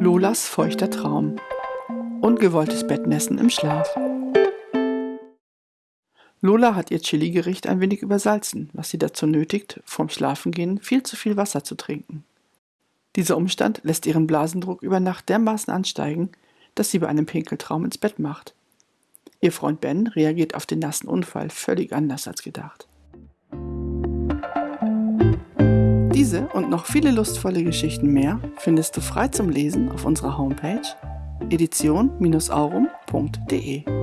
Lolas feuchter Traum. Ungewolltes Bettnässen im Schlaf. Lola hat ihr Chili-Gericht ein wenig übersalzen, was sie dazu nötigt, vorm Schlafengehen viel zu viel Wasser zu trinken. Dieser Umstand lässt ihren Blasendruck über Nacht dermaßen ansteigen, dass sie bei einem Pinkeltraum ins Bett macht. Ihr Freund Ben reagiert auf den nassen Unfall völlig anders als gedacht. Diese und noch viele lustvolle Geschichten mehr findest du frei zum Lesen auf unserer Homepage edition-aurum.de.